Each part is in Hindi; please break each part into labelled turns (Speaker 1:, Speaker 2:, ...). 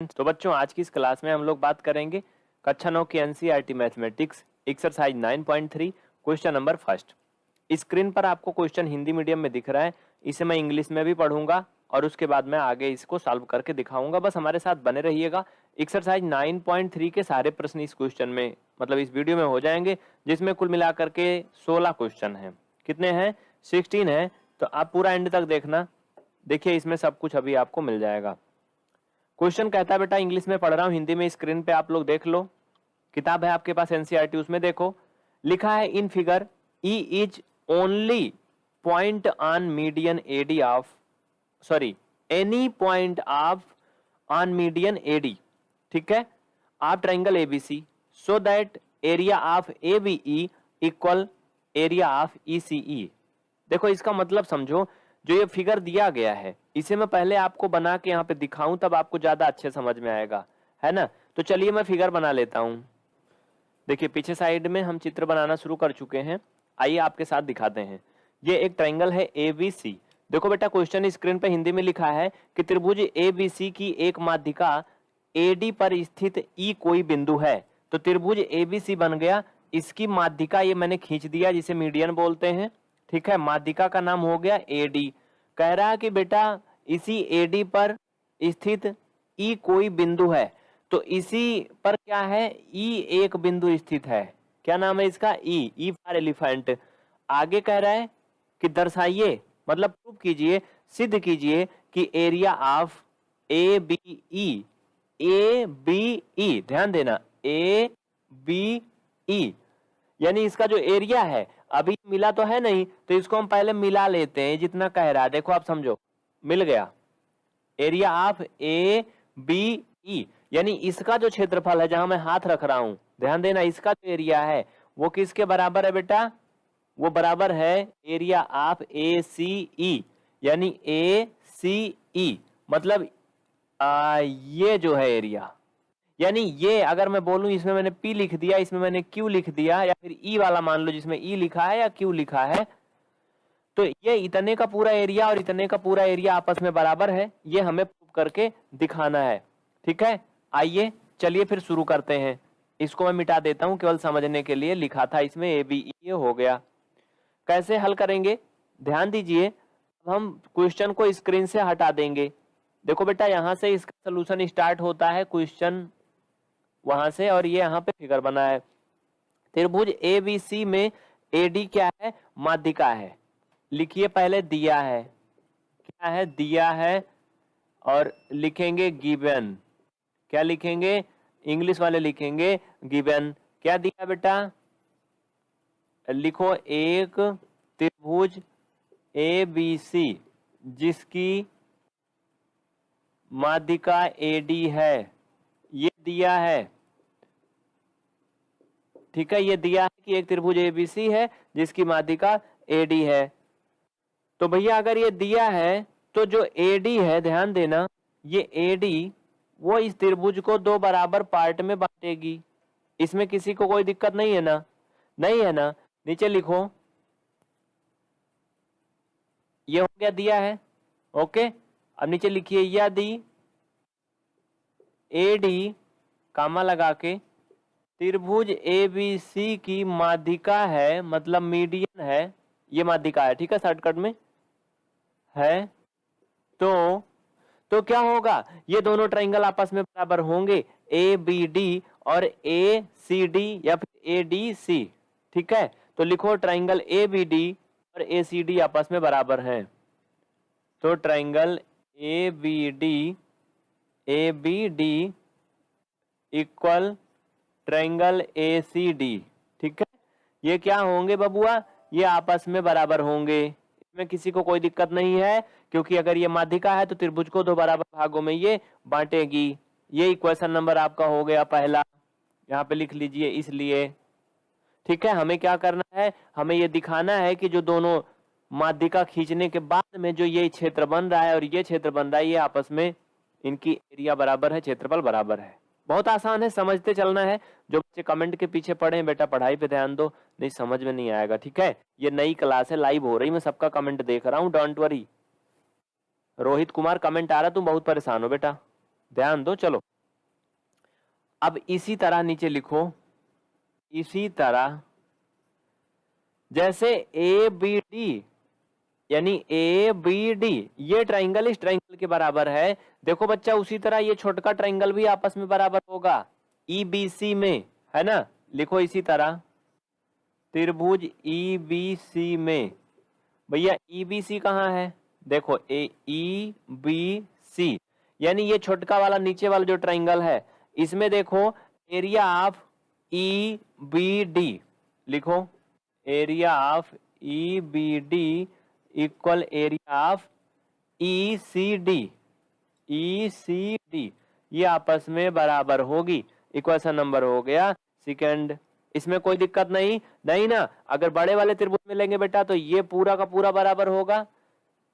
Speaker 1: तो बच्चों, आज की इस क्लास में हम लोग बात करेंगे कक्षा नौ की NCERT mathematics exercise 9.3 question number first screen पर आपको क्वेश्चन हिंदी मीडियम में दिख रहा है, इसे मैं इंग्लिश में भी पढ़ूँगा और उसके बाद मैं आगे इसको सॉल्व करके दिखाऊँगा। बस हमारे साथ बने रहिएगा। एक्सरसाइज 9.3 के सारे प्रश्न इस क्वेश्चन में मतलब इस वीडियो में हो जाएँगे, जिसमें कुल मिलाकर के 16 क्वेश्चन हैं। कितने हैं? 16 है। तो आप पूरा एंड तक देखना। देखिए, इसमें सब कुछ अभी आपको मिल जाएगा। क्वेश्चन कहता है, बेटा, इंग्लिश में पढ़ रहा हूँ, हिंदी में स्क्रीन पे आप लोग देख लो। किताब है आपके पास एनसीईआरटी उसमें देखो। लिखा है in figure E is only point on median AD of sorry any point of on median AD ठीक है? आप triangle ABC so that area of A B E equal area of E C E देखो, इसका मतलब समझो जो ये फिगर दिया गया है, इसे मैं पहले आपको बना के यहाँ पे दिखाऊँ, तब आपको ज़्यादा अच्छे समझ में आएगा। है ना? तो चलिए मैं फिगर बना लेता हूँ। देखिए, पीछे साइड में हम चित्र बनाना शुरू कर चुके हैं। आइए आपके साथ दिखाते हैं। ये एक ट्राइंगल है ए बी सी देखो बेटा, क्वेश्चन स्क्रीन पे हिंदी में लिखा है कि त्रिभुज ए बी सी की एक माध्यिका ए डी पर स्थित ई कोई बिंदु है। तो त्रिभुज ए बी सी बन गया। इसकी माध्यिका ये मैंने खींच दिया, जिसे मीडियन बोलते हैं। ठीक है, माध्यिका का नाम हो गया एडी कह रहा कि बेटा, इसी एडी पर स्थित ई कोई बिंदु है। तो इसी पर क्या है? ई एक बिंदु स्थित है। क्या नाम है इसका? ई ई फॉर एलिफेंट आगे कह रहा है कि दर्शाइए मतलब प्रूव कीजिए, सिद्ध कीजिए कि area of A B E A B E ध्यान देना ए बी ई यानी इसका जो एरिया है अभी मिला तो है नहीं तो इसको हम पहले मिला लेते हैं जितना कह रहा है। देखो आप समझो। मिल गया। Area of A B E. यानी इसका जो क्षेत्रफल है जहाँ मैं हाथ रख रहा हूँ ध्यान देना इसका जो एरिया है वो किसके बराबर है बेटा? वो बराबर है एरिया ऑफ़ ए सी ई। यानी ए सी ई। मतलब आ, ये जो है एरिया। यानी ये अगर मैं बोलूँ, इसमें मैंने P लिख दिया, इसमें मैंने Q लिख दिया, या फिर E वाला मान लो जिसमें E लिखा है या Q लिखा है तो ये इतने का पूरा एरिया और इतने का पूरा एरिया आपस में बराबर है। ये हमें प्रूव करके दिखाना है। ठीक है? आइए, चलिए फिर शुरू करते हैं। इसको मैं मिटा देता हूँ, केवल समझने के लिए लिखा था इसमें ए बी ये हो गया। कैसे हल करेंगे? ध्यान दीजिए हम क्वेश्चन को स्क्रीन से हटा देंगे। देखो बेटा, यहाँ से इसका सोल्यूशन स्टार्ट होता है क्वेश्चन वहाँ से और ये यहाँ पे फिगर बना है। त्रिभुज ए बी सी में ए डी क्या है? माध्यिका है। लिखिए पहले दिया है। क्या है? दिया है और लिखेंगे गिवन क्या लिखेंगे? इंग्लिश वाले लिखेंगे गिवन क्या दिया बेटा? लिखो एक त्रिभुज ए बी सी जिसकी माध्यिका ए डी है। दिया है। ठीक है, ये दिया है कि एक त्रिभुज एबीसी है, जिसकी माध्यिका एडी है। तो भैया, अगर ये दिया है तो जो एडी है, ध्यान देना, ये एडी वो इस त्रिभुज को दो बराबर पार्ट में बांटेगी। इसमें किसी को कोई दिक्कत नहीं है ना? नहीं है ना? नीचे लिखो। ये हो गया दिया है। ओके, अब नीचे लिखिए, यदि एडी कामा लगा के। त्रिभुज ए बी सी की माध्यिका है मतलब मीडियन है, ये माध्यिका है, ठीक है शॉर्टकट में? है। तो तो क्या होगा? ये दोनों ट्राइंगल आपस में बराबर होंगे ए बी डी और ए सी डी या फिर ए डी सी ठीक है? तो लिखो ट्राइंगल ए बी डी और ए सी डी आपस में बराबर हैं। तो triangle A B D A B D equal triangle A C D, ठीक है? ये क्या होंगे बबुआ? ये आपस में बराबर होंगे। इसमें किसी को कोई दिक्कत नहीं है, क्योंकि अगर ये माध्यिका है तो त्रिभुज को दो बराबर भागों में ये बांटेगी। ये इक्वेशन नंबर आपका हो गया पहला। यहाँ पे लिख लीजिए इसलिए। ठीक है, हमें क्या करना है? हमें ये दिखाना है कि जो दोनों माध्यिका खींचने के बाद में जो ये क्षेत्र बन रहा है और ये क्षेत्र बन रहा है, ये आपस में इनकी एरिया बराबर है, क्षेत्रफल बराबर है। बहुत आसान है, समझते चलना है। जो बच्चे कमेंट के पीछे पढ़े बेटा पढ़ाई पे ध्यान दो। नहीं, समझ में नहीं आएगा, ठीक है? ये नई क्लास है लाइव हो रही, मैं सबका कमेंट देख रहा हूँ don't worry Rohit Kumar comment आ रहा, तुम बहुत परेशान हो, बेटा। ध्यान दो, चलो। अब इसी तरह नीचे लिखो। इसी तरह। जैसे ए बी डी यानी ए बी डी ये ट्राइंगल इस ट्राइंगल के बराबर है। देखो बच्चा, उसी तरह ये छोटका ट्राइंगल भी आपस में बराबर होगा। ई बी सी में, है ना? लिखो इसी तरह। त्रिभुज ई बी सी में। भैया ई बी सी कहाँ है? देखो ए ई बी सी यानी ये छोटका वाला, नीचे वाला जो ट्राइंगल है, इसमें देखो area of E B D लिखो area of E B D equal area of E C D E C D ये आपस में बराबर होगी। इक्वेशन नंबर हो गया। सेकंड इसमें कोई दिक्कत नहीं। नहीं ना, अगर बड़े वाले त्रिभुज में लेंगे बेटा तो ये पूरा का पूरा बराबर होगा।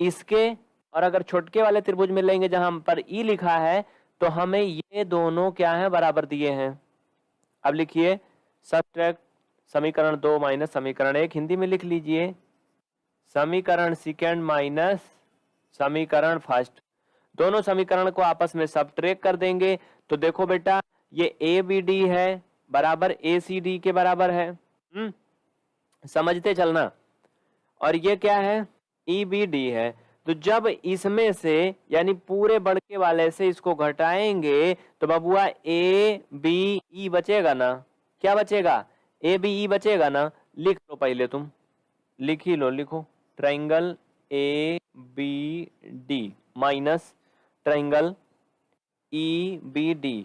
Speaker 1: इसके और अगर छोटके वाले त्रिभुज में लेंगे जहाँ पर ई लिखा है तो हमें ये दोनों क्या है, बराबर दिए हैं। अब लिखिए सब्ट्रैक्ट समीकरण दो माइनस समीकरण एक, हिंदी में लिख लीजिए। समीकरण सेकेंड माइनस समीकरण फ़र्स्ट दोनों समीकरण को आपस में सब ट्रेक कर देंगे। तो देखो बेटा, ये ए बी डी है, बराबर ए सी डी के बराबर है। हम्म समझते चलना। और ये क्या है? ई बी डी है। तो जब इसमें से, यानी पूरे बड़के वाले से इसको घटाएँगे तो बबुआ ए बी ई बचेगा ना? क्या बचेगा? ए बी ई बचेगा ना? लिख लो पहले तुम। लिख ही लो, लिखो। Triangle A B D minus triangle E B D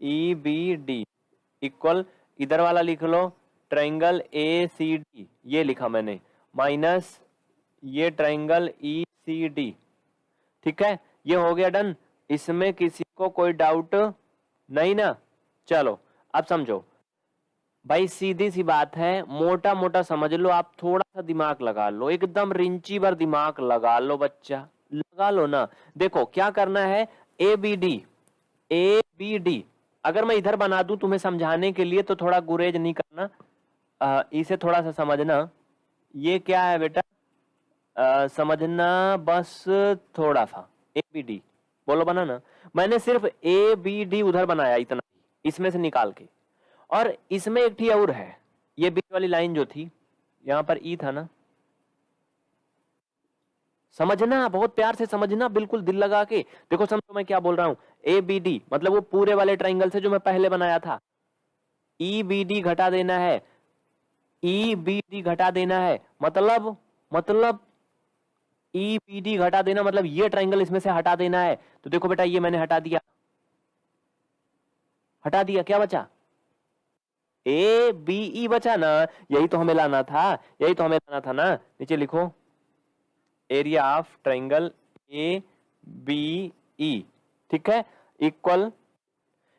Speaker 1: E B D equal इधर वाला लिख लो. ट्राइंगल ए सी डी ये लिखा मैंने. माइनस ये ट्राइंगल ई सी डी ठीक है? ये हो गया डन इसमें किसी को कोई डाउट नहीं ना? चलो, अब समझो. भाई सीधी सी बात है मोटा मोटा समझ लो आप थोड़ा सा दिमाग लगा लो एकदम रिंची भर दिमाग लगा लो बच्चा लगा लो ना। देखो क्या करना है A B D A B D अगर मैं इधर बना दूँ तुम्हें समझाने के लिए तो थोड़ा गुरेज नहीं करना आ, इसे थोड़ा सा समझना ये क्या है बेटा आ, समझना बस थोड़ा सा ए बी डी बोलो बना ना मैंने सिर्फ़ ए बी डी उधर बनाया इतना इसमें से निकाल के। और इसमें एक थी और है। ये बीच वाली लाइन जो थी, यहाँ पर ई था ना। समझना, बहुत प्यार से समझना, बिल्कुल दिल लगा के। देखो, समझो मैं क्या बोल रहा हूँ। ए बी डी मतलब वो पूरे वाले ट्राइंगल से जो मैं पहले बनाया था। ई बी डी घटा देना है। ई बी डी घटा देना है। मतलब मतलब ई बी डी घटा देना मतलब ये ट्राइंगल इसमें से हटा देना है। तो देखो बेटा, ये मैंने हटा दिया। हटा दिया, क्या बचा? ए बी ई बचा ना। यही तो हमें लाना था। यही तो हमें लाना था ना। नीचे लिखो। Area of triangle A B E ठीक है? इक्वल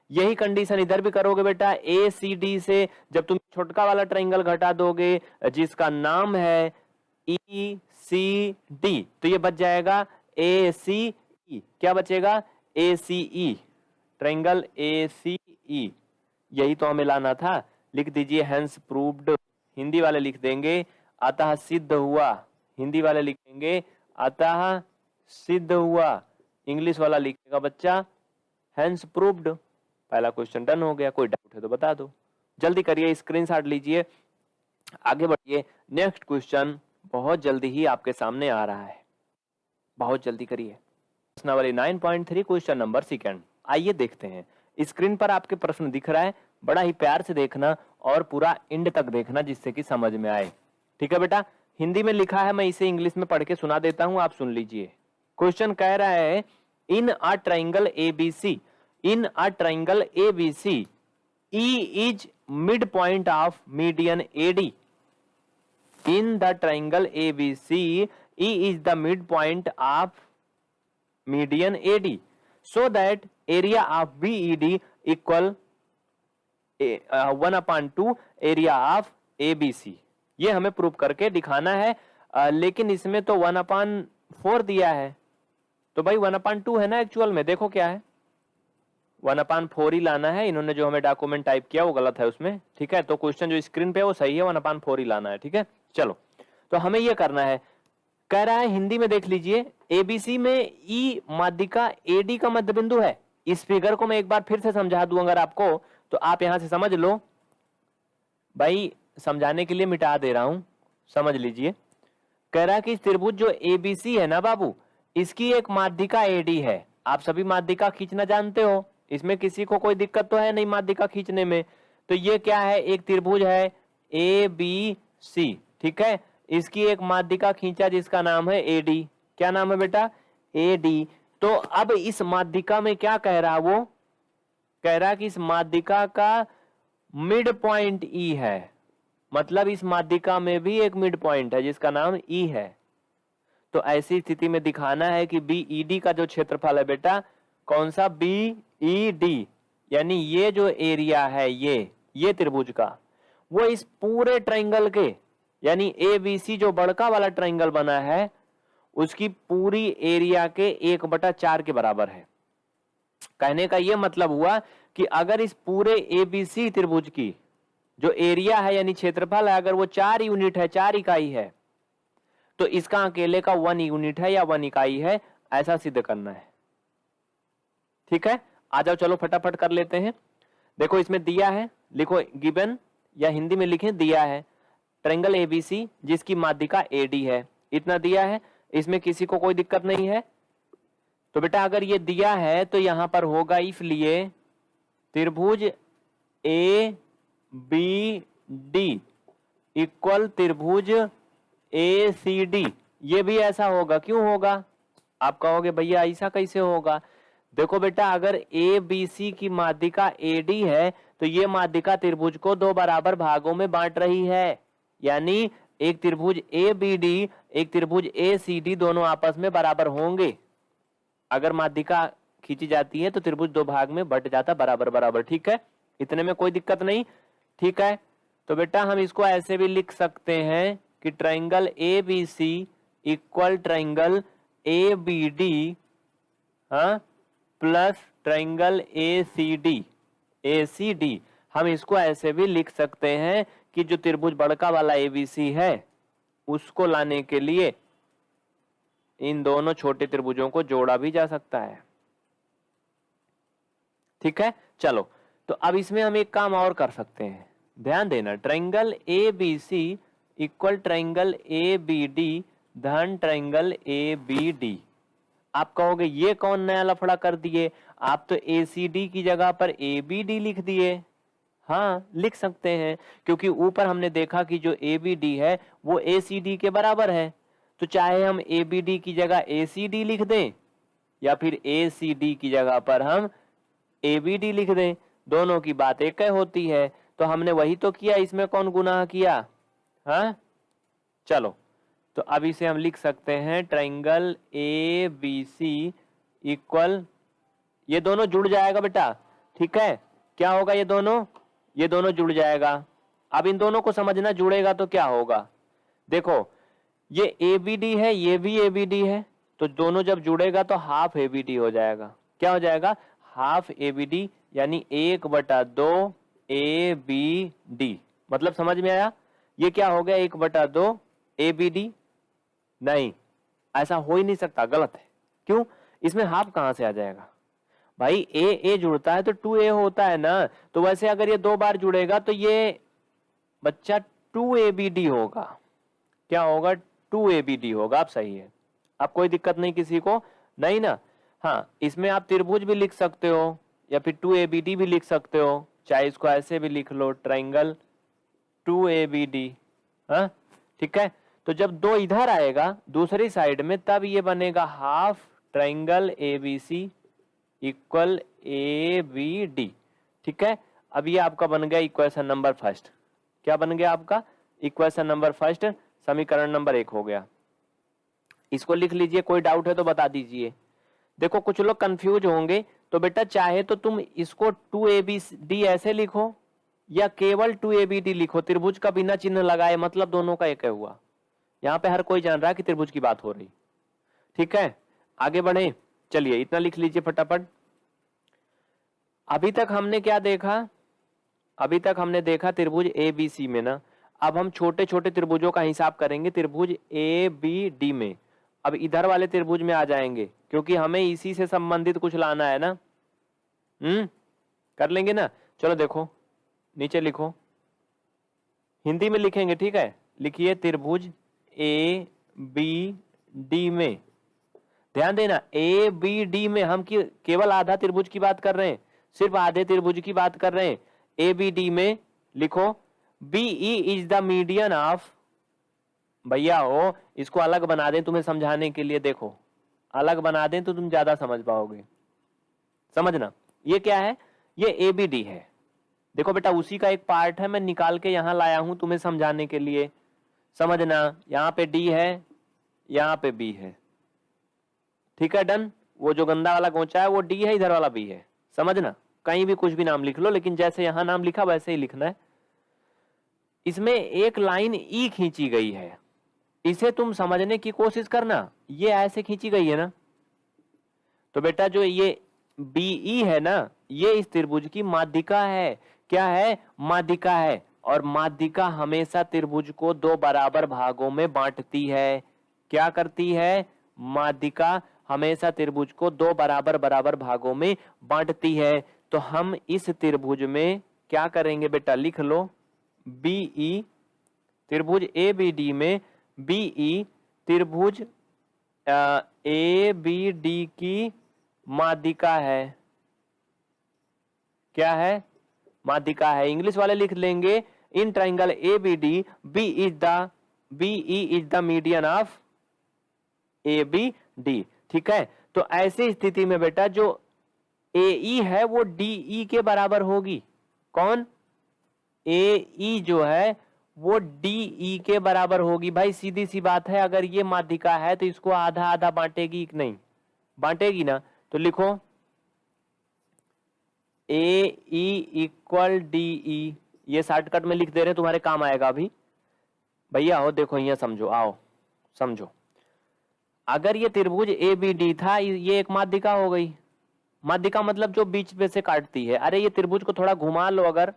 Speaker 1: यही कंडीशन इधर भी करोगे बेटा। ए सी डी से जब तुम छोटका वाला ट्राइंगल घटा दोगे, जिसका नाम है ई सी डी तो ये बच जाएगा। ए सी ई क्या बचेगा? ए सी ई ट्राइंगल ए सी ई यही तो हमें लाना था। लिख दीजिए हैंस प्रूव्ड हिंदी वाले लिख देंगे, अतः सिद्ध हुआ. हिंदी वाले लिखेंगे, अतः सिद्ध हुआ. इंग्लिश वाला लिखेगा बच्चा हैंस प्रूव्ड पहला क्वेश्चन डन हो गया, कोई डाउट है तो बता दो। जल्दी करिए स्क्रीनशॉट लीजिए। आगे बढ़िए। नेक्स्ट क्वेश्चन बहुत जल्दी ही आपके सामने आ रहा है। बहुत जल्दी करिए। प्रश्नावली 9.3 क्वेश्चन नंबर सेकंड आइए देखते हैं। स्क्रीन पर आपके प्रश्न दिख रहा है। बड़ा ही प्यार से देखना और पूरा इंड तक देखना जिससे कि समझ में आए। ठीक है बेटा? हिंदी में लिखा है, मैं इसे इंग्लिश में पढ़ के सुना देता हूँ, आप सुन लीजिए। क्वेश्चन कह रहा है, in a triangle A B C, in a triangle A B C, E is mid point of median A D. In the triangle A B C, E is the mid point of median A D. so that area of BED equal one upon two area of A B C ये हमें प्रूव करके दिखाना है आ, लेकिन इसमें तो वन अपॉन फोर दिया है। तो भाई वन अपॉन टू है ना एक्चुअल में? देखो क्या है। वन अपॉन फोर ही लाना है। इन्होंने जो हमें डॉक्यूमेंट टाइप किया वो गलत है उसमें। ठीक है? तो क्वेश्चन जो स्क्रीन पे है वो सही है वन अपॉन फोर ही लाना है। ठीक है? चलो। तो हमें ये करना है। कह रहा है हिंदी में देख लीजिए एबीसी में ई माध्यिका एडी का मध्य बिंदु है। इस फिगर को मैं एक बार फिर से समझा दूँ अगर आपको। तो आप यहाँ से समझ लो। भाई, समझाने के लिए मिटा दे रहा हूँ। समझ लीजिए। कह रहा कि त्रिभुज जो एबीसी है ना बाबू, इसकी एक माध्यिका एडी है। आप सभी माध्यिका खींचना जानते हो। इसमें किसी को कोई दिक्कत तो है नहीं माध्यिका खींचने में। तो ये क्या है? एक त्रिभुज है ए बी सी ठीक है? इसकी एक माध्यिका खींचा जिसका नाम है ए डी क्या नाम है बेटा? ए डी तो अब इस माध्यिका में क्या कह रहा वो? कह रहा कि इस माध्यिका का मिड पॉइंट ई है। मतलब इस माध्यिका में भी एक मिड पॉइंट है, जिसका नाम ई है। तो ऐसी स्थिति में दिखाना है कि बी ई डी का जो क्षेत्रफल है बेटा, कौन सा? बी ई डी यानी ये जो एरिया है, ये ये त्रिभुज का, वो इस पूरे ट्राइंगल के, यानी ए बी सी जो बड़का वाला ट्राइंगल बना है, उसकी पूरी एरिया के एक बटा चार के बराबर है। कहने का यह मतलब हुआ कि अगर इस पूरे एबीसी त्रिभुज की जो एरिया है, यानी क्षेत्रफल है, अगर वो चार यूनिट है, चार इकाई है तो इसका अकेले का वन यूनिट है या वन इकाई है, ऐसा सिद्ध करना है। ठीक है? आ जाओ, चलो फटाफट कर लेते हैं। देखो, इसमें दिया है, लिखो गिबन, या हिंदी में लिखें दिया है। ट्रेंगल एबीसी जिसकी माध्यिका एडी है। इतना दिया है, इसमें किसी को कोई दिक्कत नहीं है। तो बेटा अगर ये दिया है तो यहाँ पर होगा इसलिए त्रिभुज ए, बी, डी इक्वल त्रिभुज ए, सी, डी। ये भी ऐसा होगा। क्यों होगा? आप कहोगे, भैया, ऐसा कैसे होगा? देखो बेटा, अगर ए, बी, सी की माध्यिका ए, डी है तो ये माध्यिका त्रिभुज को दो बराबर भागों में बांट रही है। यानी एक त्रिभुज ए, बी, डी, एक त्रिभुज ए, सी, डी दोनों आपस में बराबर होंगे। अगर माध्यिका खींची जाती है तो त्रिभुज दो भाग में बट जाता बराबर बराबर। ठीक है? इतने में कोई दिक्कत नहीं। ठीक है? तो बेटा, हम इसको ऐसे भी लिख सकते हैं कि triangle A B C equal triangle A B D हाँ plus triangle A C D, A C D. हम इसको ऐसे भी लिख सकते हैं कि जो त्रिभुज बड़का वाला ए बी सी है, उसको लाने के लिए इन दोनों छोटे त्रिभुजों को जोड़ा भी जा सकता है। ठीक है? चलो तो अब इसमें हम एक काम और कर सकते हैं। ध्यान देना triangle A B C equal triangle A B D धन ट्राइंगल ए बी डी आप कहोगे, ये कौन नया लफड़ा कर दिए? आप तो ए सी डी की जगह पर ए बी डी लिख दिए। हाँ लिख सकते हैं, क्योंकि ऊपर हमने देखा कि जो ए बी डी है, वो ए सी डी के बराबर है। तो चाहे हम ए बी डी की जगह ए सी डी लिख दें, या फिर ए सी डी की जगह पर हम ए बी डी लिख दें, दोनों की बात एक होती है। तो हमने वही तो किया, इसमें कौन गुनाह किया? हाँ? चलो तो अब इसे हम लिख सकते हैं triangle A B C equal, ये दोनों जुड़ जाएगा बेटा, ठीक है? क्या होगा ये दोनों? ये दोनों जुड़ जाएगा। अब इन दोनों को समझना जुड़ेगा तो क्या होगा? देखो ये ए बी डी है, ये भी ए बी डी है। तो दोनों जब जुड़ेगा तो हाफ़ ए बी डी हो जाएगा। क्या हो जाएगा? हाफ़ ए बी डी यानी एक बटा दो ए बी डी मतलब समझ में आया? ये क्या हो गया? एक बटा दो ए बी डी नहीं, ऐसा हो ही नहीं सकता, गलत है। क्यों? इसमें हाफ़ कहाँ से आ जाएगा? भाई ए ए जुड़ता है तो टू ए होता है ना। तो वैसे अगर ये दो बार जुड़ेगा तो ये बच्चा टू ए बी डी होगा। क्या होगा? टू ए बी डी होगा, आप सही है। अब कोई दिक्कत नहीं किसी को। नहीं ना? हाँ इसमें आप त्रिभुज भी लिख सकते हो, या फिर टू ए बी डी भी लिख सकते हो। चाहे इसको ऐसे भी लिख लो triangle two A B D. हाँ ठीक है? तो जब दो इधर आएगा, दूसरी साइड में, तब ये बनेगा half triangle A B C equal A B D. ठीक है? अब ये आपका बन गया इक्वेशन नंबर फ़र्स्ट। क्या बन गया आपका? इक्वेशन नंबर फ़र्स्ट समीकरण नंबर एक हो गया। इसको लिख लीजिए, कोई डाउट है तो बता दीजिए। देखो, कुछ लोग कंफ्यूज होंगे तो बेटा चाहे तो तुम इसको टू ए बी डी ऐसे लिखो, या केवल टू ए बी डी लिखो, त्रिभुज का बिना चिन्ह लगाए मतलब दोनों का एक हुआ। यहाँ पे हर कोई जान रहा है कि त्रिभुज की बात हो रही। ठीक है? आगे बढ़े। चलिए, इतना लिख लीजिए फटाफट। अभी तक हमने क्या देखा? अभी तक हमने देखा त्रिभुज ए बी सी में ना अब हम छोटे छोटे त्रिभुजों का हिसाब करेंगे, त्रिभुज ए बी डी में। अब इधर वाले त्रिभुज में आ जाएँगे, क्योंकि हमें इसी से संबंधित कुछ लाना है ना? हम्म? कर लेंगे ना? चलो देखो, नीचे लिखो। हिंदी में लिखेंगे, ठीक है? लिखिए त्रिभुज ए बी डी में। ध्यान देना ए बी डी में हम की, केवल आधा त्रिभुज की बात कर रहे हैं, सिर्फ़ आधे त्रिभुज की बात कर रहे हैं। ए बी डी में लिखो। E is the median of भैया हो, इसको अलग बना दें तुम्हें समझाने के लिए, देखो। अलग बना दें तो तुम ज़्यादा समझ पाओगे। समझना? ये क्या है? ये ए बी डी है। देखो बेटा, उसी का एक पार्ट है, मैं निकाल के यहाँ लाया हूँ तुम्हें समझाने के लिए। समझना? यहाँ पे डी है, यहाँ पे बी है। ठीक है, डन? वो जो गंदा वाला गोचा है, वो डी है, इधर वाला बी है। समझना? कहीं भी कुछ भी नाम लिख लो, लेकिन जैसे यहाँ नाम लिखा, वैसे ही लिखना है। इसमें एक लाइन ई खींची गई है। इसे तुम समझने की कोशिश करना। ये ऐसे खींची गई है ना? तो बेटा जो ये बीई है ना, ये इस त्रिभुज की माध्यिका है। क्या है? माध्यिका है। और माध्यिका हमेशा त्रिभुज को दो बराबर भागों में बांटती है। क्या करती है? माध्यिका हमेशा त्रिभुज को दो बराबर बराबर भागों में बांटती है। तो हम इस त्रिभुज में क्या करेंगे बेटा? लिख लो। बीई त्रिभुज ए बी डी में बीई त्रिभुज ए बी डी की माध्यिका है। क्या है? माध्यिका है। इंग्लिश वाले लिख लेंगे, in triangle A B D B is the B E is the median of A B D ठीक है? तो ऐसी स्थिति में बेटा जो ए ई है, वो डी ई के बराबर होगी। कौन? ए ई जो है, वो डी ई के बराबर होगी। भाई, सीधी सी बात है, अगर ये माध्यिका है तो इसको आधा आधा बांटेगी नहीं? बांटेगी ना? तो लिखो। ए इक्वल डी ई ये शॉर्टकट में लिख दे रहे तुम्हारे काम आएगा अभी। भैया हो देखो, यहाँ समझो, आओ, समझो। अगर ये त्रिभुज ए बी डी था ये एक माध्यिका हो गई। माध्यिका मतलब जो बीच में से काटती है। अरे, ये त्रिभुज को थोड़ा घुमा लो अगर।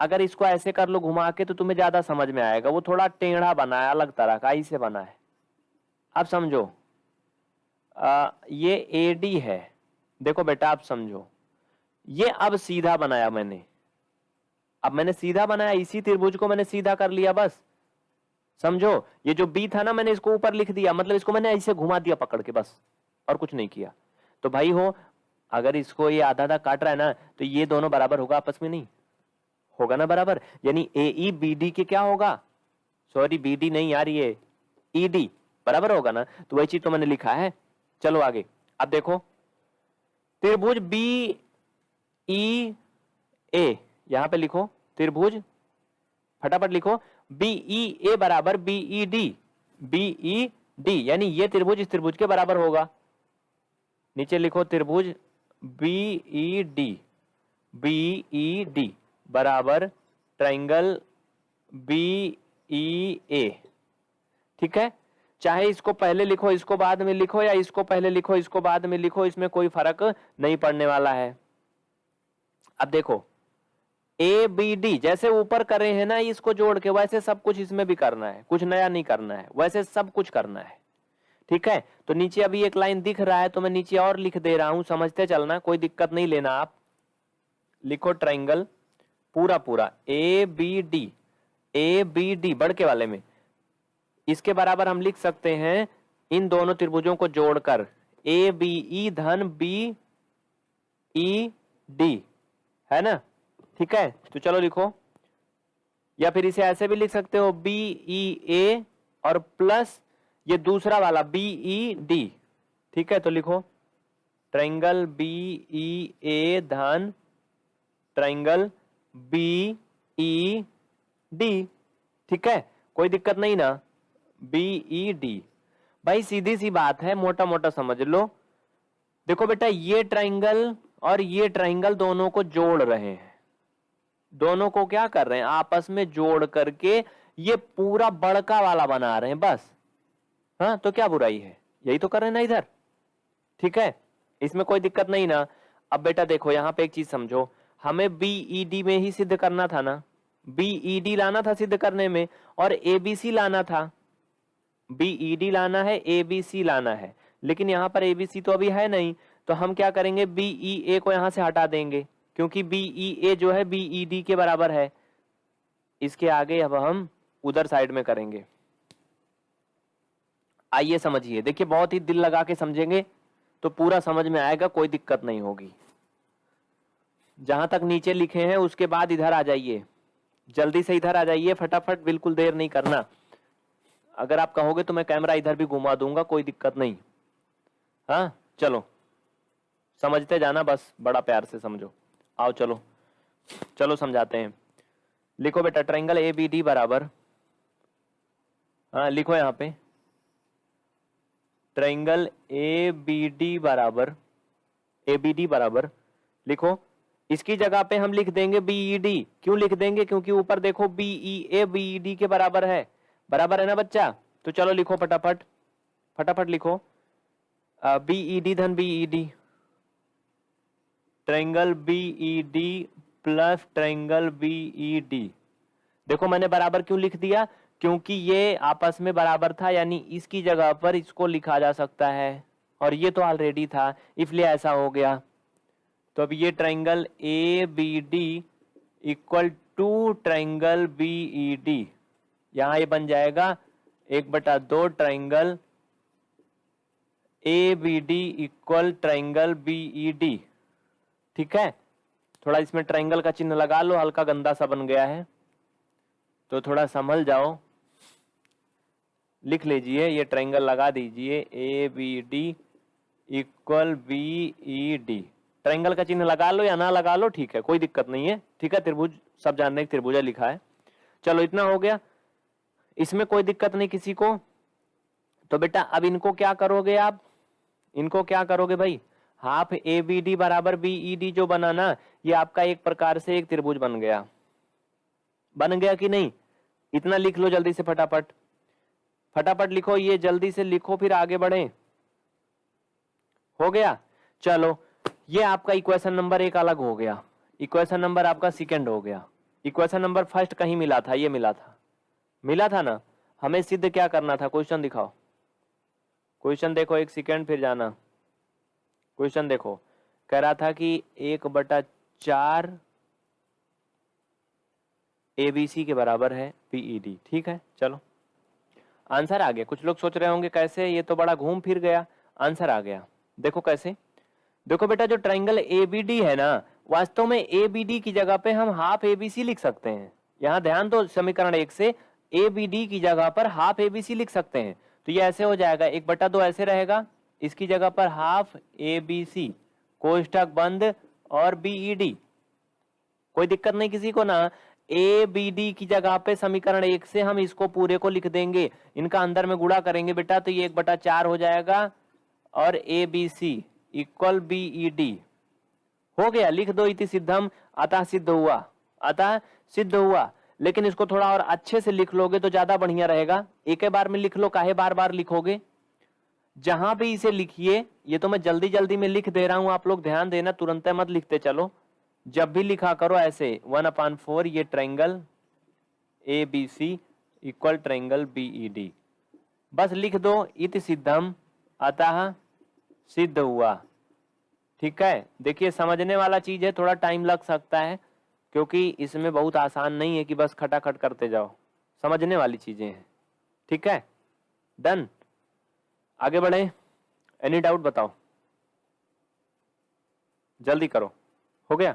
Speaker 1: अगर इसको ऐसे कर लो घुमा के तो तुम्हें ज़्यादा समझ में आएगा। वो थोड़ा टेढ़ा बना है अलग तरह का ऐसे बना है। अब समझो। आ, ये ए डी है। देखो बेटा आप समझो। ये अब सीधा बनाया मैंने। अब मैंने सीधा बनाया इसी त्रिभुज को मैंने सीधा कर लिया बस। समझो? ये जो बी था ना मैंने इसको ऊपर लिख दिया। मतलब इसको मैंने ऐसे घुमा दिया पकड़ के बस। और कुछ नहीं किया। तो भाई हो अगर इसको ये आधा आधा काट रहा है ना तो ये दोनों बराबर होगा आपस में नहीं? होगा ना बराबर? यानी ए ई बी डी के क्या होगा? सॉरी बी डी नहीं यार ये। ई डी बराबर होगा ना? तो वही चीज़ तो मैंने लिखा है। चलो आगे। अब देखो। त्रिभुज बी ई ए यहाँ पे लिखो। त्रिभुज। फटाफट लिखो। बीई ए बराबर बीई डी बीई डी यानी ये त्रिभुज इस त्रिभुज के बराबर होगा। नीचे लिखो त्रिभुज। B E D B E D बराबर ट्राइंगल बीई ए। ठीक है? चाहे इसको पहले लिखो, इसको बाद में लिखो, या इसको पहले लिखो, इसको बाद में लिखो, इसमें कोई फ़र्क नहीं पड़ने वाला है। अब देखो ए बी डी जैसे ऊपर कर रहे हैं ना, इसको जोड़ के, वैसे सब कुछ इसमें भी करना है। कुछ नया नहीं करना है, वैसे सब कुछ करना है। ठीक है? तो नीचे अभी एक लाइन दिख रहा है तो मैं नीचे और लिख दे रहा हूँ, समझते चलना, कोई दिक्कत नहीं लेना आप। लिखो ट्राइंगल पूरा पूरा A B D A B D बड़के वाले में। इसके बराबर हम लिख सकते हैं इन दोनों त्रिभुजों को जोड़कर ए बी ई धन बी ई डी है ना? ठीक है? तो चलो लिखो। या फिर इसे ऐसे भी लिख सकते हो बी ई ए और प्लस ये दूसरा वाला बी ई डी ठीक है? तो लिखो। ट्राइंगल बी ई ए धन ट्राइंगल बी ई डी ठीक है? कोई दिक्कत नहीं ना? बी ई डी भाई, सीधी सी बात है मोटा मोटा समझ लो। देखो बेटा, ये ट्राइंगल और ये ट्राइंगल दोनों को जोड़ रहे हैं। दोनों को क्या कर रहे हैं? आपस में जोड़ करके ये पूरा बड़का वाला बना रहे हैं, बस। हाँ तो क्या बुराई है? यही तो कर रहे हैं ना इधर। ठीक है? इसमें कोई दिक्कत नहीं ना। अब बेटा देखो, यहाँ पे एक चीज़ समझो। हमें बीईडी में ही सिद्ध करना था ना? बी ई बीईडी लाना था सिद्ध करने में और ए बी सी लाना था। बी ई बीईडी लाना है ए बी सी लाना है। लेकिन यहाँ पर एबीसी तो अभी है नहीं तो हम क्या करेंगे? बीई ए को यहाँ से हटा देंगे, क्योंकि बीई ए जो है बी ई बीईडी के बराबर है। इसके आगे अब हम उधर साइड में करेंगे। आइए समझिए। देखिए, बहुत ही दिल लगा के समझेंगे तो पूरा समझ में आएगा, कोई दिक्कत नहीं होगी। जहाँ तक नीचे लिखे हैं, उसके बाद इधर आ जाइए। जल्दी से इधर आ जाइए, फटाफट, बिल्कुल देर नहीं करना। अगर आप कहोगे तो मैं कैमरा इधर भी घुमा दूँगा, कोई दिक्कत नहीं। हाँ चलो। समझते जाना बस, बड़ा प्यार से समझो। आओ, चलो। चलो, समझाते हैं। लिखो बेटा, ट्रायंगल ए, बी, डी बराबर। हाँ लिखो यहाँ पे। ट्रायंगल ए, बी, डी बराबर। ए, बी, डी बराबर। लिखो। इसकी जगह पे हम लिख देंगे बीई डी e क्यों लिख देंगे? क्योंकि ऊपर देखो बीई ए बीई डी के बराबर है। बराबर है ना बच्चा? तो चलो लिखो फटाफट। फटाफट लिखो। बीईडी धन B E D triangle B E D plus triangle B E D देखो मैंने बराबर क्यों लिख दिया? क्योंकि ये आपस में बराबर था, यानी इसकी जगह पर इसको लिखा जा सकता है। और ये तो ऑलरेडी था, इसलिए ऐसा हो गया। तो अब ये triangle A B D equal to triangle B E D यहाँ ये बन जाएगा एक बटा दो triangle A B D equal triangle B E D ठीक है? थोड़ा इसमें ट्राइंगल का चिन्ह लगा लो, हल्का गंदा सा बन गया है। तो थोड़ा संभल जाओ। लिख लीजिए, ये ट्रायंगल लगा दीजिए। A B D equal B E D triangle का चिन्ह लगा लो या ना लगा लो, ठीक है, कोई दिक्कत नहीं है, ठीक है, त्रिभुज, सब जानने की त्रिभुजा लिखा है। चलो, इतना हो गया। इसमें कोई दिक्कत नहीं किसी को। तो बेटा, अब इनको क्या करोगे आप? इनको क्या करोगे भाई? हाफ़ ए बी डी बराबर बी ई डी जो बना ना, ये आपका एक प्रकार से एक त्रिभुज बन गया। बन गया कि नहीं? इतना लिख लो जल्दी से फटाफट। फटाफट लिखो, ये जल्दी से लिखो, फिर आगे बढ़े। हो गया? चलो ये आपका इक्वेशन नंबर एक अलग हो गया। इक्वेशन नंबर आपका सेकंड हो गया। इक्वेशन नंबर फ़र्स्ट कहीं मिला था, ये मिला था। मिला था ना? हमें सिद्ध क्या करना था? क्वेश्चन दिखाओ। क्वेश्चन देखो एक सेकंड फिर जाना। क्वेश्चन देखो। कह रहा था कि एक बटा चार एबीसी के बराबर है पीईडी e ठीक है? चलो। आंसर आ गया। कुछ लोग सोच रहे होंगे, कैसे? ये तो बड़ा घूम फिर गया। आंसर आ गया। देखो कैसे। देखो बेटा, जो ट्राइंगल एबीडी है ना, वास्तव में एबीडी की जगह पे हम हाफ़ एबीसी लिख सकते हैं। यहाँ ध्यान दो, समीकरण एक से एबीडी की जगह पर हाफ़ एबीसी लिख सकते हैं। तो ये ऐसे हो जाएगा, एक बटा दो ऐसे रहेगा, इसकी जगह पर हाफ़ ए बी सी कोष्टक बंद और बीईडी कोई दिक्कत नहीं किसी को ना ए बी डी की जगह पे समीकरण एक से हम इसको पूरे को लिख देंगे। इनका अंदर में गुड़ा करेंगे बेटा तो ये एक बटा चार हो जाएगा और A B C equal B E D हो गया, लिख दो इति सिद्धम, अतः सिद्ध हुआ। अतः सिद्ध हुआ। लेकिन इसको थोड़ा और अच्छे से लिख लोगे तो ज़्यादा बढ़िया रहेगा। एक बार में लिख लो, काहे बार बार लिखोगे? जहाँ भी इसे लिखिए, ये तो मैं जल्दी जल्दी में लिख दे रहा हूँ, आप लोग ध्यान देना, तुरंत मत लिखते चलो। जब भी लिखा करो ऐसे, वन अपान फोर, ये triangle, A, B, C, equal triangle B E D. बस लिख दो, इत सिद्धम, अतः सिद्ध हुआ। ठीक है? देखिए, समझने वाला चीज़ है, थोड़ा टाइम लग सकता है, क्योंकि इसमें बहुत आसान नहीं है कि बस खटाखट करते जाओ। समझने वाली चीज़ें हैं। ठीक है? डन आगे बढ़े। एनी डाउट बताओ। जल्दी करो। हो गया?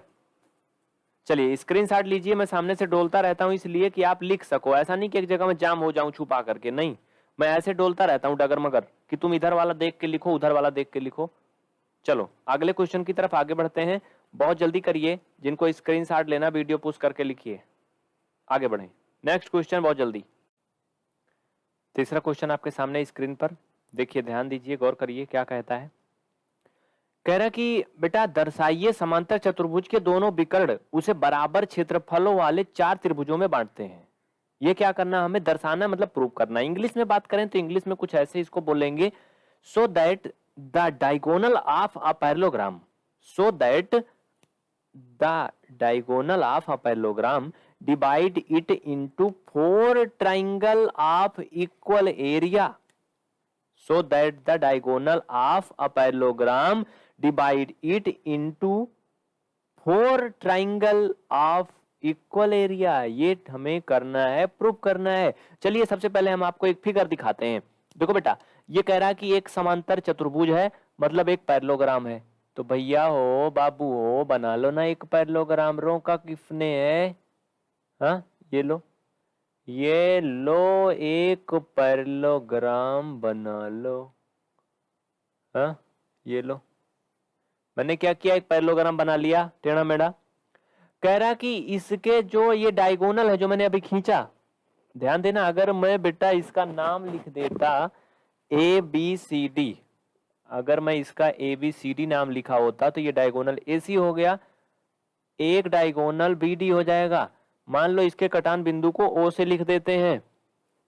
Speaker 1: चलिए स्क्रीन स्क्रीनशॉट लीजिए। मैं सामने से डोलता रहता हूँ, इसलिए कि आप लिख सको। ऐसा नहीं कि एक जगह में जाम हो जाऊँ छुपा करके। नहीं, मैं ऐसे डोलता रहता हूँ डगर मगर कि तुम इधर वाला देख के लिखो, उधर वाला देख के लिखो। चलो, अगले क्वेश्चन की तरफ़ आगे बढ़ते हैं। बहुत जल्दी करिए, जिनको स्क्रीन लेना वीडियो पुश करके लिखिए। आगे बढ़े। नेक्स्ट क्वेश्चन बहुत जल्दी। तीसरा क्वेश्चन आपके सामने स्क्रीन पर। देखिए, ध्यान दीजिए, गौर करिए, क्या कहता है। कह रहा कि, बेटा, दर्शाइए समांतर चतुर्भुज के दोनों विकर्ण, उसे बराबर क्षेत्रफलों वाले चार त्रिभुजों में बांटते हैं। ये क्या करना, हमें दर्शाना मतलब प्रूव करना। इंग्लिश में बात करें तो इंग्लिश में कुछ ऐसे इसको बोलेंगे। So that the diagonal of a parallelogram so that the diagonal of a parallelogram divide it into four triangle of equal area so that the diagonal of a parallelogram divide it into four triangle of equal area ये हमें करना है प्रूव करना है। चलिए सबसे पहले हम आपको एक फिगर दिखाते हैं। देखो बेटा, ये कह रहा है कि एक समांतर चतुर्भुज है मतलब एक पैरलोग्राम है। तो भैया हो, बाबू हो, बना लो ना एक पैरलोग्राम रो का किसने है? हाँ ये लो। ये लो, एक पैरलोग्राम बना लो। हाँ ये लो। मैंने क्या किया? एक पैरलोग्राम बना लिया, टेढ़ा मेढ़ा। कह रहा कि इसके जो ये डायगोनल है जो मैंने अभी खींचा, ध्यान देना, अगर मैं बेटा इसका नाम लिख देता ए बी सी डी अगर मैं इसका ए बी सी डी नाम लिखा होता तो ये डायगोनल ए सी हो गया, एक डायगोनल बी डी हो जाएगा। मान लो इसके कटान बिंदु को ओ से लिख देते हैं।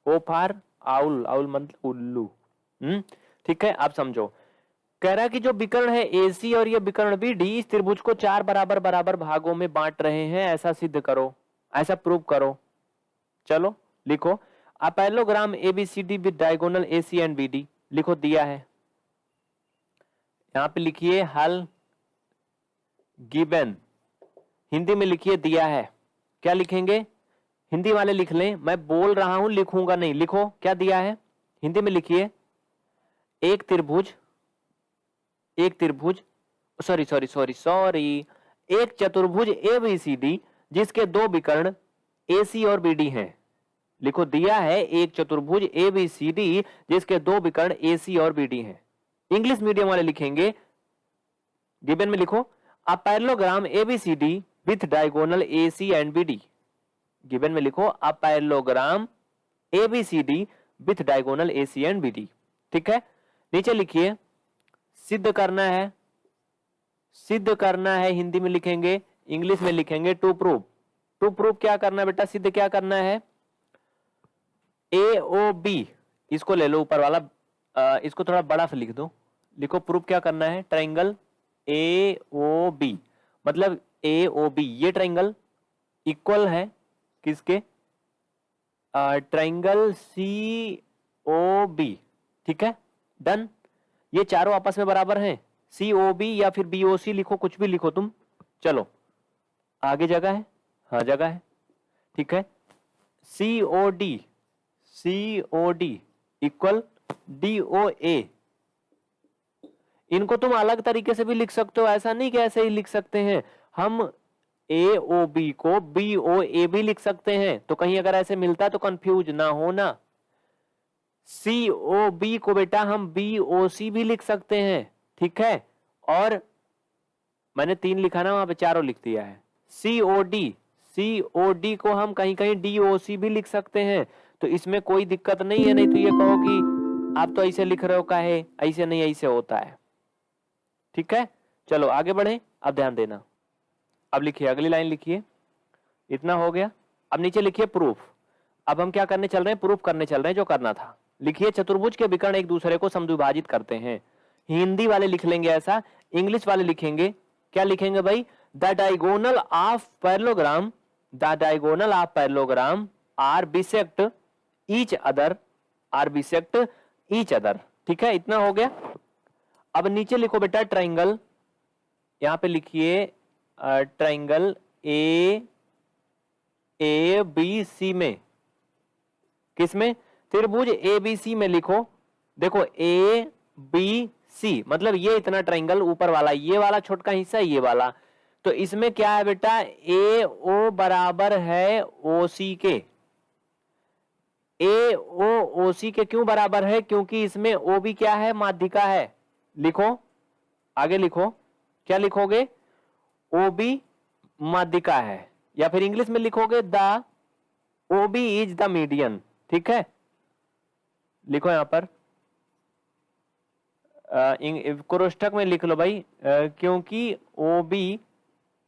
Speaker 1: ओ फार आउल आउल मतलब उल्लू। हम्म ठीक है? आप समझो। कह रहा कि जो विकर्ण है एसी और ये विकर्ण बी डी इस त्रिभुज को चार बराबर बराबर भागों में बांट रहे हैं, ऐसा सिद्ध करो, ऐसा प्रूव करो। चलो, लिखो। A parallelogram A B C D with diagonal A C and B D लिखो, दिया है। यहाँ पे लिखिए, हल गिबन। हिंदी में लिखिए, दिया है। क्या लिखेंगे? हिंदी वाले लिख लें, मैं बोल रहा हूँ, लिखूँगा नहीं। लिखो, क्या दिया है? हिंदी में लिखिए, एक त्रिभुज एक त्रिभुज सॉरी सॉरी सॉरी सॉरी एक चतुर्भुज ए बी सी डी जिसके दो विकर्ण ए सी और बी डी हैं। लिखो, दिया है एक चतुर्भुज ए बी सी डी जिसके दो विकर्ण ए सी और बी डी हैं। इंग्लिश मीडियम वाले लिखेंगे। गिबन में लिखो a parallelogram A B C D with diagonal A C and B D given में लिखो a parallelogram A B C D with diagonal A C and B D ठीक है? नीचे लिखिए। सिद्ध करना है। सिद्ध करना है हिंदी में लिखेंगे इंग्लिश में लिखेंगे टू प्रूफ टू प्रूफ क्या करना है बेटा? सिद्ध क्या करना है? ए ओ बी इसको ले लो ऊपर वाला। आ, इसको थोड़ा बड़ा से लिख दो। लिखो प्रूफ क्या करना है? ट्राइंगल ए ओ बी मतलब ए ओ बी ये ट्राइंगल इक्वल है किसके? ट्राइंगल सी ओ बी ठीक है? डन ये चारों आपस में बराबर हैं। सी ओ बी या फिर बी ओ सी लिखो, कुछ भी लिखो तुम। चलो। आगे जगह है? हाँ जगह है। ठीक है। C O D C O D equal D O A इनको तुम अलग तरीके से भी लिख सकते हो। ऐसा नहीं कि ऐसे ही लिख सकते हैं। हम ए ओ बी को बी ओ ए भी लिख सकते हैं। तो कहीं अगर ऐसे मिलता है तो कंफ्यूज ना होना। सी ओ बी को बेटा हम बी ओ सी भी लिख सकते हैं, ठीक है? और मैंने तीन लिखा ना, वहाँ पे चारों लिख दिया है। C O D C O D को हम कहीं कहीं डी ओ सी भी लिख सकते हैं। तो इसमें कोई दिक्कत नहीं है, नहीं तो ये कहो कि आप तो ऐसे लिख रहे हो का है ऐसे नहीं, ऐसे होता है। ठीक है? चलो, आगे बढ़े, अब ध्यान देना। अब लिखिए, अगली लाइन लिखिए। इतना हो गया। अब नीचे लिखिए प्रूफ। अब हम क्या करने चल रहे हैं? प्रूफ करने चल रहे हैं, जो करना था। लिखिए, चतुर्भुज के विकर्ण एक दूसरे को समद्विभाजित करते हैं। हिंदी वाले लिख लेंगे ऐसा, इंग्लिश वाले लिखेंगे। क्या लिखेंगे भाई? The diagonal of parallelogram, the diagonal of parallelogram, are bisect each other, are bisect each other. ठीक है, इतना हो गया। अब नीचे लिखो बेटा ट्राइंगल। यहाँ पे लिखिए ट्राइंगल ए ए, बी, सी में। किसमें त्रिभुज ए बी सी में लिखो। देखो ए बी सी मतलब ये इतना ट्राइंगल ऊपर वाला, ये वाला छोटका हिस्सा, ये वाला। तो इसमें क्या है बेटा? ए ओ बराबर है ओ सी के। ए ओ ओ सी के क्यों बराबर है? क्योंकि इसमें ओ भी क्या है? माध्यिका है। लिखो। आगे लिखो। क्या लिखोगे? ओ बी माध्यिका है। या फिर इंग्लिश में लिखोगे, the O B is the median ठीक है? लिखो यहाँ पर। कोष्ठक में लिख लो भाई। क्योंकि ओ बी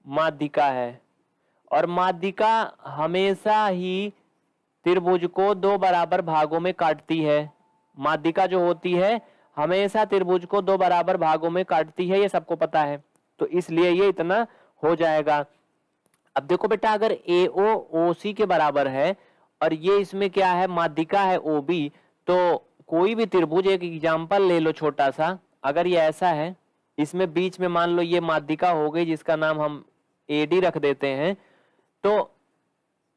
Speaker 1: माध्यिका है। और माध्यिका हमेशा ही त्रिभुज को दो बराबर भागों में काटती है। माध्यिका जो होती है, हमेशा त्रिभुज को दो बराबर भागों में काटती है, ये सबको पता है। तो इसलिए ये इतना हो जाएगा। अब देखो बेटा, अगर ए ओ ओ सी के बराबर है, और ये इसमें क्या है, माध्यिका है ओ बी तो कोई भी त्रिभुज एक एग्ज़ाम्पल ले लो छोटा सा, अगर ये ऐसा है, इसमें बीच में मान लो ये माध्यिका हो गई जिसका नाम हम एडी रख देते हैं तो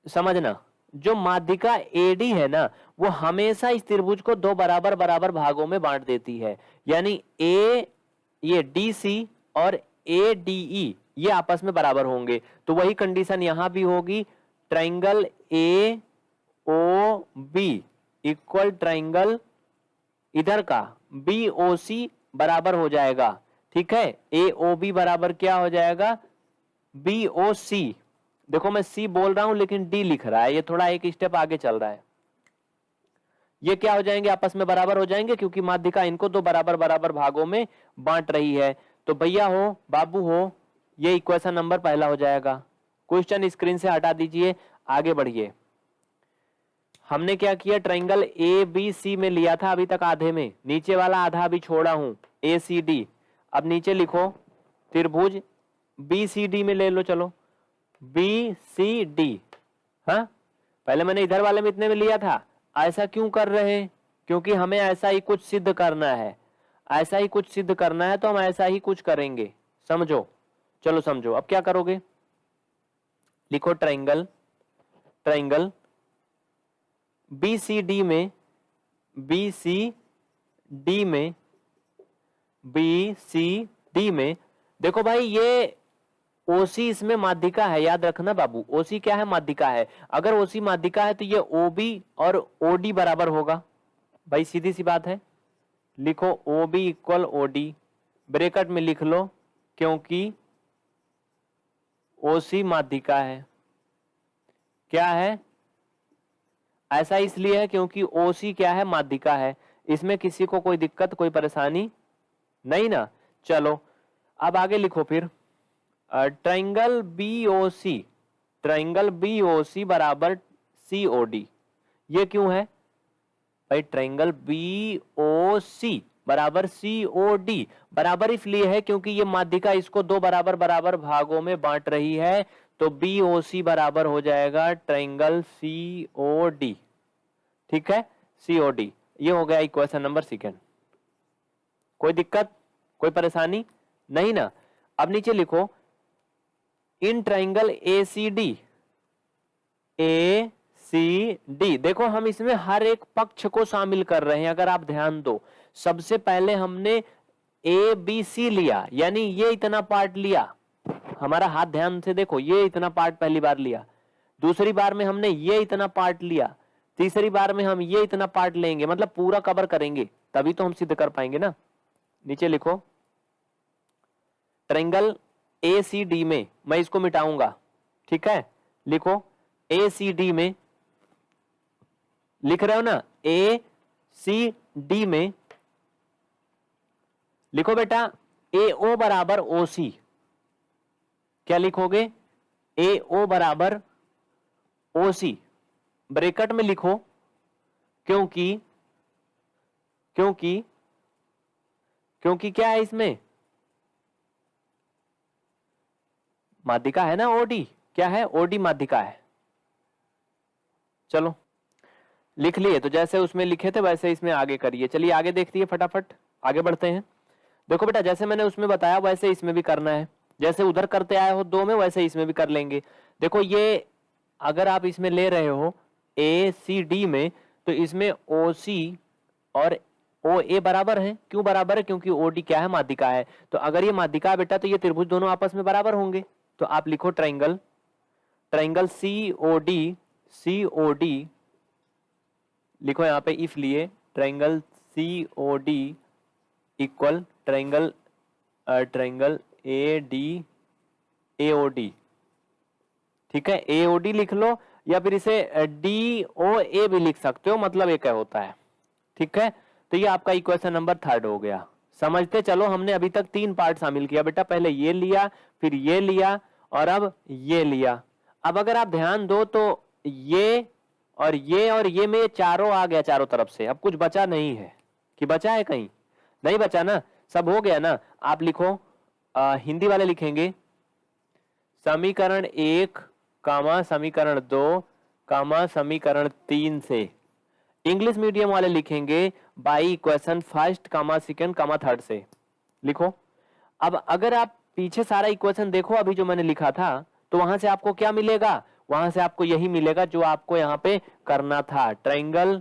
Speaker 1: समझना, जो माध्यिका एडी है ना, वो हमेशा इस त्रिभुज को दो बराबर बराबर भागों में बांट देती है। यानी ए ये डी सी और ए डी ई ये आपस में बराबर होंगे। तो वही कंडीशन यहाँ भी होगी triangle A O B equal triangle इधर का बी ओ सी बराबर हो जाएगा, ठीक है? ए ओ बी बराबर क्या हो जाएगा? बी ओ सी देखो मैं सी बोल रहा हूँ, लेकिन डी लिख रहा है, ये थोड़ा एक स्टेप आगे चल रहा है। ये क्या हो जाएँगे? आपस में बराबर हो जाएँगे, क्योंकि माध्यिका इनको दो बराबर बराबर भागों में बांट रही है। तो भैया हो, बाबू हो, ये इक्वेशन नंबर पहला हो जाएगा। क्वेश्चन स्क्रीन से हटा दीजिए, आगे बढ़िए। हमने क्या किया? ट्राइंगल ए बी सी में लिया था अभी तक आधे में। नीचे वाला आधा अभी छोड़ा हूँ। ए सी डी अब नीचे लिखो। त्रिभुज बी सी डी में ले लो, चलो। बी सी डी हाँ? पहले मैंने इधर वाले में इतने में लिया था। ऐसा क्यों कर रहे हैं? क्योंकि हमें ऐसा ही कुछ सिद्ध करना है। ऐसा ही कुछ सिद्ध करना है तो हम ऐसा ही कुछ करेंगे। समझो? चलो समझो। अब क्या करोगे? लिखो triangle triangle B C D में, बी सी डी में, बी सी डी में। देखो भाई, ये ओसी इसमें माध्यिका है, याद रखना बाबू। ओसी क्या है? माध्यिका है। अगर ओसी माध्यिका है तो ये ओबी और ओडी बराबर होगा। भाई सीधी सी बात है। लिखो O B equal O D bracket में लिख लो, क्योंकि ओसी माध्यिका है। क्या है? ऐसा इसलिए है क्योंकि ओसी क्या है? माध्यिका है। इसमें किसी को कोई दिक्कत, कोई परेशानी नहीं ना। चलो, अब आगे लिखो फिर। Triangle B O C triangle B O C बराबर सी ओ डी ये क्यों है? भाई ट्राइंगल बी ओ सी बराबर सी ओ डी बराबर इसलिए है क्योंकि ये माध्यिका इसको दो बराबर बराबर भागों में बांट रही है। तो बी ओ सी बराबर हो जाएगा ट्राइंगल सी ओ डी ठीक है? सी ओ डी ये हो गया इक्वेशन नंबर सेकेंड कोई दिक्कत? कोई परेशानी? नहीं ना? अब नीचे लिखो। In triangle A C D A C D देखो, हम इसमें हर एक पक्ष को शामिल कर रहे हैं, अगर आप ध्यान दो। सबसे पहले हमने ए बी सी लिया, यानी ये इतना पार्ट लिया। हमारा हाथ ध्यान से देखो, ये इतना पार्ट पहली बार लिया। दूसरी बार में हमने ये इतना पार्ट लिया। तीसरी बार में हम ये इतना पार्ट लेंगे। मतलब पूरा कवर करेंगे। तभी तो हम सिद्ध कर पाएँगे ना। नीचे लिखो। ट्रेंगल ए सी डी में, मैं इसको मिटाऊँगा। ठीक है? लिखो। ए सी डी में। लिख रहे हो ना? ए सी डी में। लिखो बेटा। ए ओ बराबर ओ सी क्या लिखोगे? ए ओ बराबर ओ सी ब्रेकट में लिखो, क्योंकि क्योंकि क्योंकि क्या है इसमें? माध्यिका है ना ओडी क्या है? ओडी माध्यिका है। चलो, लिख लिए तो जैसे उसमें लिखे थे, वैसे इसमें आगे करिए। चलिए, आगे देखती है फटाफट, आगे बढ़ते हैं। देखो बेटा, जैसे मैंने उसमें बताया, वैसे इसमें भी करना है। जैसे उधर करते आए हो, दो में वैसे इसमें भी कर लेंगे। देखो, ये अगर आप इसमें ले रहे हो ए सी डी में तो इसमें ओ सी और ओ ए बराबर है। क्यों बराबर है? क्योंकि ओ डी क्या है? माध्यिका है। तो अगर ये माध्यिका बेटा तो ये त्रिभुज दोनों आपस में बराबर होंगे। तो आप लिखो triangle triangle C O D C O D लिखो यहाँ पे इफ़ लिए। Triangle C O D equal triangle triangle A D A O D ठीक है? ए ओ डी लिख लो, या फिर इसे डी ओ ए भी लिख सकते हो मतलब एक है, होता है। ठीक है? तो ये आपका इक्वेशन नंबर थर्ड हो गया। समझते चलो, हमने अभी तक तीन पार्ट शामिल किया। बेटा, पहले ये लिया, फिर ये लिया, और अब ये लिया। अब अगर आप ध्यान दो तो ये और ये और ये में चारों आ गया चारों तरफ़ से। अब कुछ बचा नहीं है। कि बचा है कहीं? नहीं बचा ना? सब हो गया ना? आप लिखो। आ, हिंदी वाले लिखेंगे समीकरण एक कामा समीकरण दो कामा समीकरण तीन से। इंग्लिश मीडियम वाले लिखेंगे by equation first comma second comma third से। लिखो। अब अगर आप पीछे सारा इक्वेशन देखो अभी जो मैंने लिखा था तो वहाँ से आपको क्या मिलेगा? वहाँ से आपको यही मिलेगा जो आपको यहाँ पे करना था। Triangle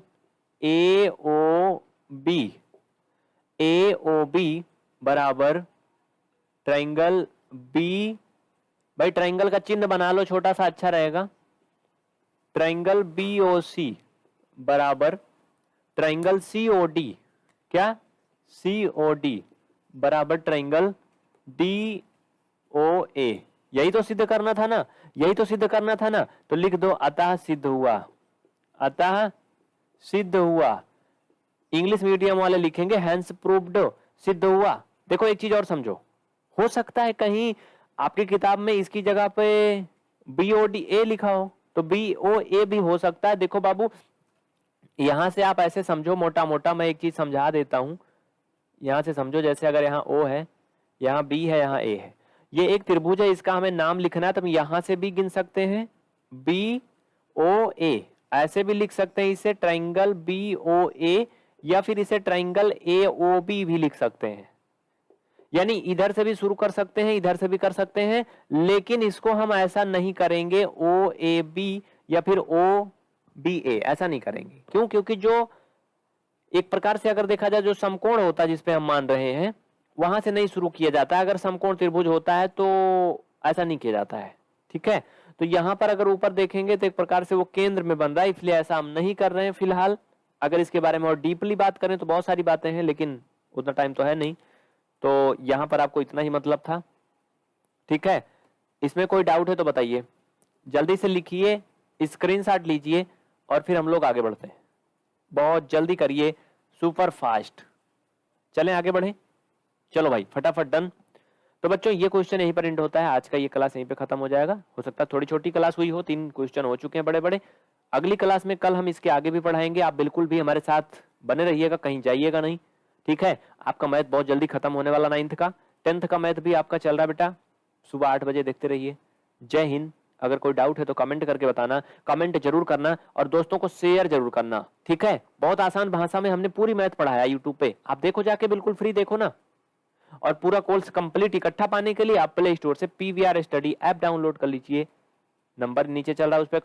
Speaker 1: A O B A O B बराबर ट्राइंगल बी भाई ट्राइंगल का चिन्ह बना लो, छोटा सा अच्छा रहेगा। ट्राइंगल बी ओ सी बराबर। ट्राइंगल सी ओ डी क्या? सी ओ डी बराबर ट्राइंगल डी ओ ए यही तो सिद्ध करना था ना? यही तो सिद्ध करना था ना? तो लिख दो, अतः सिद्ध हुआ। अतः सिद्ध हुआ। इंग्लिश मीडियम वाले लिखेंगे हैंस प्रूव्ड सिद्ध हुआ। देखो एक चीज़ और समझो। हो सकता है कहीं आपकी किताब में इसकी जगह पे बी ओ डी ए लिखा हो तो बी ओ ए भी हो सकता है। देखो बाबू, यहाँ से आप ऐसे समझो मोटा मोटा मैं एक चीज़ समझा देता हूँ। यहाँ से समझो, जैसे अगर यहाँ ओ है, यहाँ बी है, यहाँ ए है। ये एक त्रिभुज है, इसका हमें नाम लिखना है तो हम यहाँ से भी गिन सकते हैं। बी ओ ए ऐसे भी लिख सकते हैं, इसे ट्राइंगल बी ओ ए या फिर इसे ट्राइंगल ए ओ बी भी लिख सकते हैं। यानी इधर से भी शुरू कर सकते हैं, इधर से भी कर सकते हैं, लेकिन इसको हम ऐसा नहीं करेंगे ओ ए बी या फिर ओ बी ए ऐसा नहीं करेंगे। क्यों? क्योंकि जो एक प्रकार से अगर देखा जाए, जो समकोण होता है जिसपे हम मान रहे हैं, वहाँ से नहीं शुरू किया जाता है। अगर समकोण त्रिभुज होता है तो ऐसा नहीं किया जाता है। ठीक है? तो यहाँ पर अगर ऊपर देखेंगे तो एक प्रकार से वो केंद्र में बन रहा है, इसलिए ऐसा हम नहीं कर रहे हैं फ़िलहाल। अगर इसके बारे में और डीपली बात करें तो बहुत सारी बातें हैं, लेकिन उतना टाइम तो है नहीं। तो यहाँ पर आपको इतना ही मतलब था। ठीक है? इसमें कोई डाउट है तो बताइए। जल्दी से लिखिए स्क्रीनशॉट लीजिए और फिर हम लोग आगे बढ़ते हैं। बहुत जल्दी करिए सुपर फास्ट चलें आगे बढ़े। चलो भाई, फटाफट डन तो बच्चों, ये क्वेश्चन यहीं पर एंड होता है। आज का ये क्लास यहीं पे खत्म हो जाएगा। हो सकता है थोड़ी छोटी क्लास हुई हो, तीन क्वेश्चन हो चुके हैं बड़े बड़े अगली क्लास में कल हम इसके आगे भी पढ़ाएँगे। आप बिल्कुल भी हमारे साथ बने रहिएगा, कहीं जाइएगा नहीं। ठीक है? आपका मैथ बहुत जल्दी खत्म होने वाला नाइन्थ का। टेंथ का मैथ भी आपका चल रहा बेटा। सुबह आठ बजे देखते रहिए। जय हिंद। अगर कोई डाउट है तो कमेंट करके बताना। कमेंट ज़रूर करना और दोस्तों को शेयर ज़रूर करना। ठीक है? बहुत आसान भाषा में हमने पूरी मैथ पढ़ाया यूट्यूब पे। आप देखो जाके, बिल्कुल फ्री देखो ना। और पूरा कोर्स कंप्लीट इकट्ठा पाने के लिए आप प्ले स्टोर से पीवीआर स्टडी ऐप डाउनलोड कर लीजिए। नंबर नीचे चल रहा है, उस पर